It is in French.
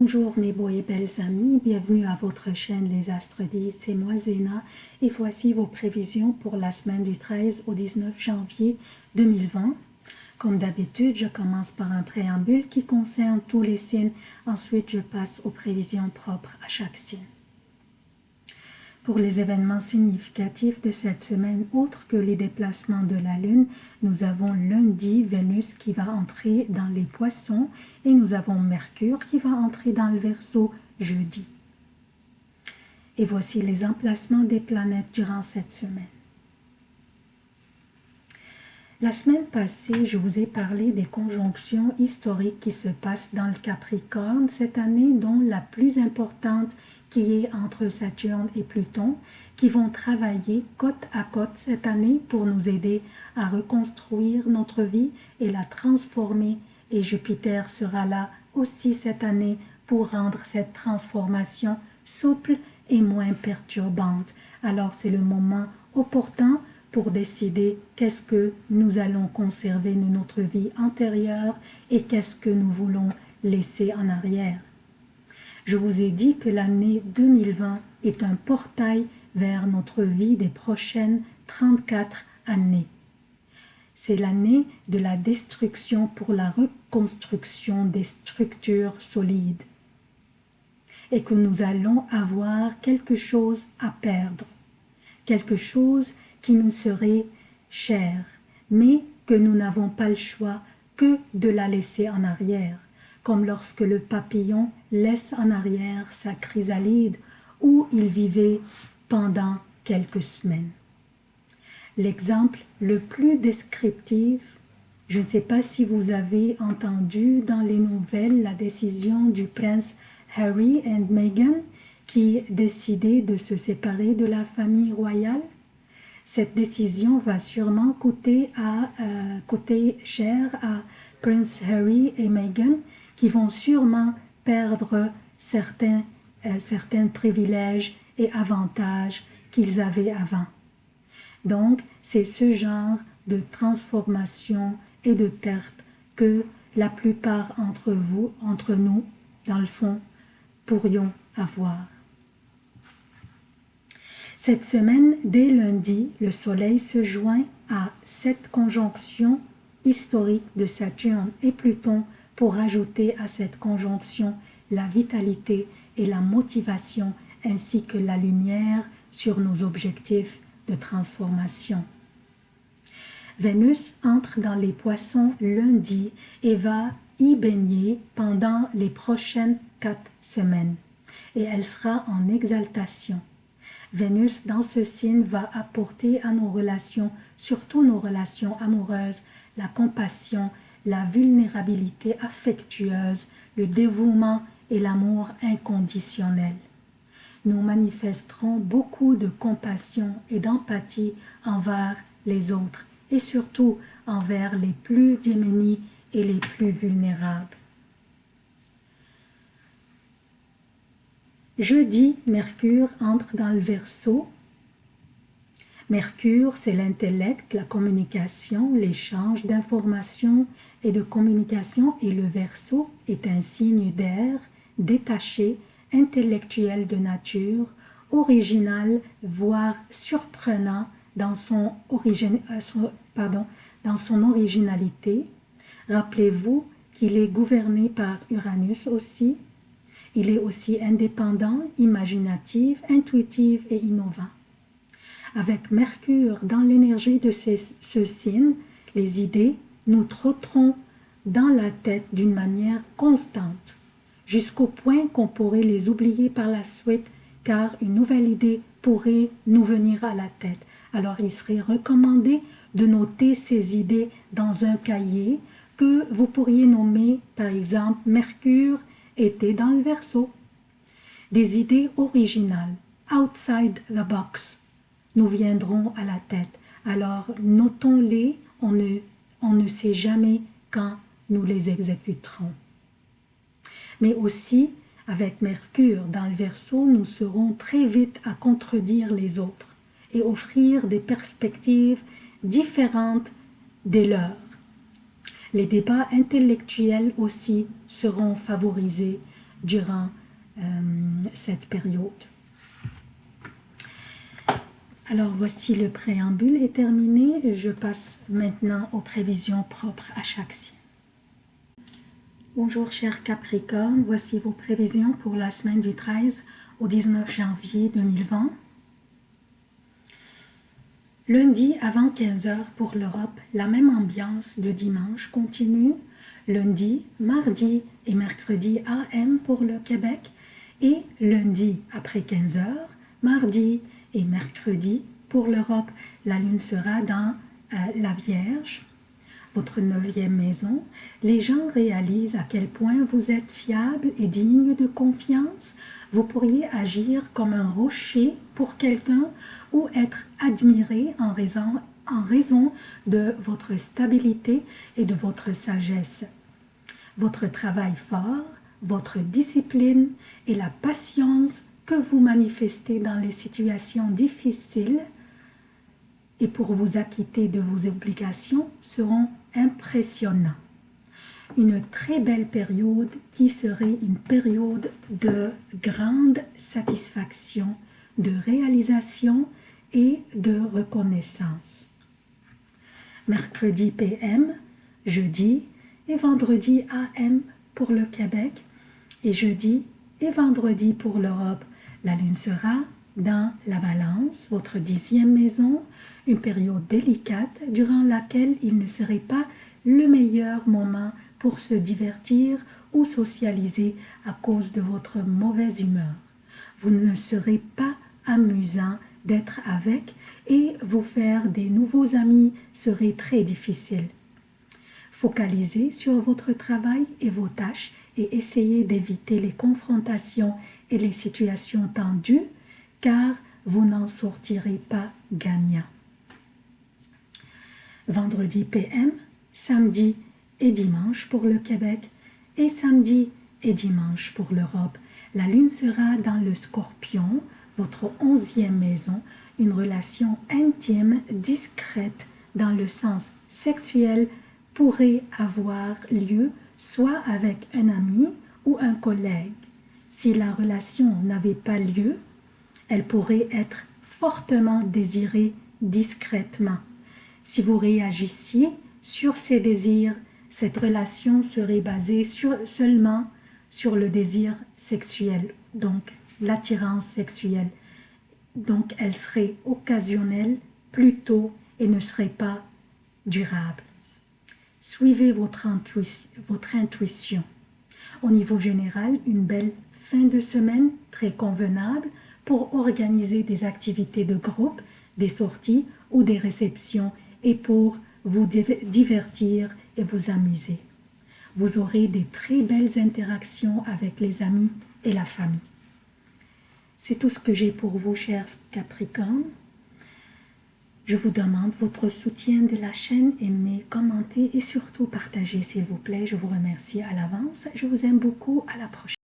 Bonjour mes beaux et belles amis, bienvenue à votre chaîne Les Astres 10, c'est moi Zéna et voici vos prévisions pour la semaine du 13 au 19 janvier 2020. Comme d'habitude, je commence par un préambule qui concerne tous les signes, ensuite je passe aux prévisions propres à chaque signe. Pour les événements significatifs de cette semaine, autres que les déplacements de la Lune, nous avons lundi Vénus qui va entrer dans les poissons et nous avons Mercure qui va entrer dans le Verseau jeudi. Et voici les emplacements des planètes durant cette semaine. La semaine passée, je vous ai parlé des conjonctions historiques qui se passent dans le Capricorne cette année, dont la plus importante qui est entre Saturne et Pluton, qui vont travailler côte à côte cette année pour nous aider à reconstruire notre vie et la transformer. Et Jupiter sera là aussi cette année pour rendre cette transformation souple et moins perturbante. Alors c'est le moment opportun pour décider qu'est-ce que nous allons conserver de notre vie antérieure et qu'est-ce que nous voulons laisser en arrière. Je vous ai dit que l'année 2020 est un portail vers notre vie des prochaines 34 années. C'est l'année de la destruction pour la reconstruction des structures solides et que nous allons avoir quelque chose à perdre, quelque chose qui nous serait cher, mais que nous n'avons pas le choix que de la laisser en arrière comme lorsque le papillon laisse en arrière sa chrysalide où il vivait pendant quelques semaines. L'exemple le plus descriptif, je ne sais pas si vous avez entendu dans les nouvelles la décision du prince Harry et Meghan qui décidaient de se séparer de la famille royale. Cette décision va sûrement euh, coûter cher à Prince Harry et Meghan qui vont sûrement perdre certains, euh, certains privilèges et avantages qu'ils avaient avant. Donc, c'est ce genre de transformation et de perte que la plupart entre vous, entre nous, dans le fond, pourrions avoir. Cette semaine, dès lundi, le Soleil se joint à cette conjonction historique de Saturne et Pluton pour ajouter à cette conjonction la vitalité et la motivation ainsi que la lumière sur nos objectifs de transformation. Vénus entre dans les poissons lundi et va y baigner pendant les prochaines quatre semaines et elle sera en exaltation. Vénus dans ce signe va apporter à nos relations, surtout nos relations amoureuses, la compassion la vulnérabilité affectueuse, le dévouement et l'amour inconditionnel. Nous manifesterons beaucoup de compassion et d'empathie envers les autres et surtout envers les plus démunis et les plus vulnérables. Jeudi, Mercure entre dans le Verseau Mercure, c'est l'intellect, la communication, l'échange d'informations et de communication et le Verseau est un signe d'air, détaché, intellectuel de nature, original, voire surprenant dans son, euh, dans son originalité. Rappelez-vous qu'il est gouverné par Uranus aussi. Il est aussi indépendant, imaginatif, intuitif et innovant. Avec Mercure dans l'énergie de ce signe, les idées nous trotteront dans la tête d'une manière constante, jusqu'au point qu'on pourrait les oublier par la suite, car une nouvelle idée pourrait nous venir à la tête. Alors il serait recommandé de noter ces idées dans un cahier que vous pourriez nommer par exemple Mercure était dans le verso. Des idées originales, outside the box, nous viendront à la tête. Alors notons-les, on ne, on ne sait jamais quand nous les exécuterons. Mais aussi, avec Mercure dans le Verseau, nous serons très vite à contredire les autres et offrir des perspectives différentes des leurs. Les débats intellectuels aussi seront favorisés durant euh, cette période. Alors voici le préambule est terminé. Je passe maintenant aux prévisions propres à chaque signe. Bonjour chers Capricorne, voici vos prévisions pour la semaine du 13 au 19 janvier 2020. Lundi avant 15h pour l'Europe, la même ambiance de dimanche continue. Lundi, mardi et mercredi AM pour le Québec et lundi après 15h, mardi et mercredi pour l'Europe, la lune sera dans euh, la Vierge, votre neuvième maison. Les gens réalisent à quel point vous êtes fiable et digne de confiance. Vous pourriez agir comme un rocher pour quelqu'un ou être admiré en raison, en raison de votre stabilité et de votre sagesse. Votre travail fort, votre discipline et la patience que vous manifestez dans les situations difficiles et pour vous acquitter de vos obligations seront impressionnants. Une très belle période qui serait une période de grande satisfaction, de réalisation et de reconnaissance. Mercredi PM, jeudi et vendredi AM pour le Québec et jeudi et vendredi pour l'Europe. La lune sera dans la balance, votre dixième maison, une période délicate durant laquelle il ne serait pas le meilleur moment pour se divertir ou socialiser à cause de votre mauvaise humeur. Vous ne serez pas amusant d'être avec et vous faire des nouveaux amis serait très difficile. Focalisez sur votre travail et vos tâches et essayez d'éviter les confrontations et les situations tendues car vous n'en sortirez pas gagnant. Vendredi PM, samedi et dimanche pour le Québec et samedi et dimanche pour l'Europe. La lune sera dans le scorpion, votre onzième maison, une relation intime, discrète dans le sens sexuel pourrait avoir lieu soit avec un ami ou un collègue. Si la relation n'avait pas lieu, elle pourrait être fortement désirée discrètement. Si vous réagissiez sur ces désirs, cette relation serait basée seulement sur le désir sexuel, donc l'attirance sexuelle. Donc elle serait occasionnelle plutôt et ne serait pas durable. Suivez votre, votre intuition. Au niveau général, une belle fin de semaine très convenable pour organiser des activités de groupe, des sorties ou des réceptions et pour vous divertir et vous amuser. Vous aurez des très belles interactions avec les amis et la famille. C'est tout ce que j'ai pour vous, chers Capricornes. Je vous demande votre soutien de la chaîne, aimez, commentez et surtout partagez s'il vous plaît. Je vous remercie à l'avance. Je vous aime beaucoup. À la prochaine.